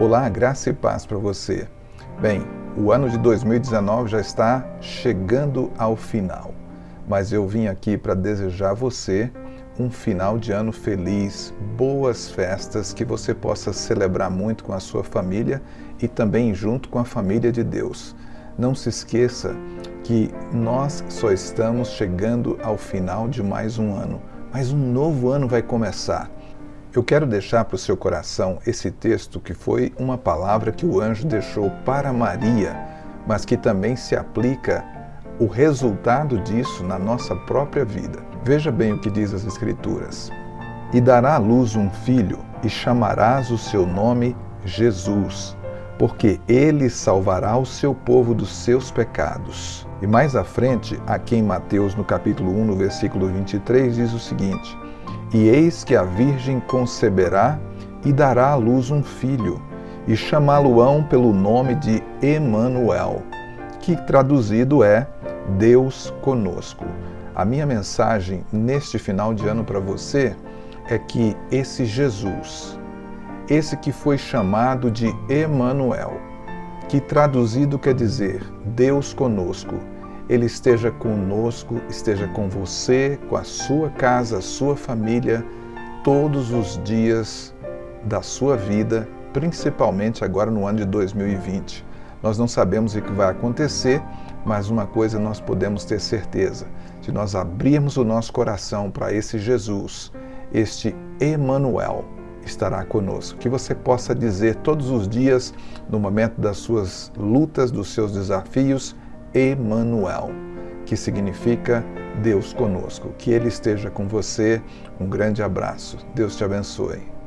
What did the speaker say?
Olá, graça e paz para você. Bem, o ano de 2019 já está chegando ao final, mas eu vim aqui para desejar a você um final de ano feliz, boas festas, que você possa celebrar muito com a sua família e também junto com a família de Deus. Não se esqueça que nós só estamos chegando ao final de mais um ano, mas um novo ano vai começar. Eu quero deixar para o seu coração esse texto que foi uma palavra que o anjo deixou para Maria, mas que também se aplica o resultado disso na nossa própria vida. Veja bem o que diz as Escrituras. E dará à luz um filho, e chamarás o seu nome Jesus, porque ele salvará o seu povo dos seus pecados. E mais à frente, aqui em Mateus, no capítulo 1, no versículo 23, diz o seguinte: e eis que a Virgem conceberá e dará à luz um filho, e chamá-lo-ão pelo nome de Emanuel, que traduzido é Deus conosco. A minha mensagem neste final de ano para você é que esse Jesus, esse que foi chamado de Emanuel, que traduzido quer dizer Deus conosco, ele esteja conosco, esteja com você, com a sua casa, a sua família, todos os dias da sua vida, principalmente agora no ano de 2020. Nós não sabemos o que vai acontecer, mas uma coisa nós podemos ter certeza: se nós abrirmos o nosso coração para esse Jesus, este Emanuel, estará conosco. Que você possa dizer todos os dias, no momento das suas lutas, dos seus desafios, Emanuel, que significa Deus conosco. Que Ele esteja com você. Um grande abraço. Deus te abençoe.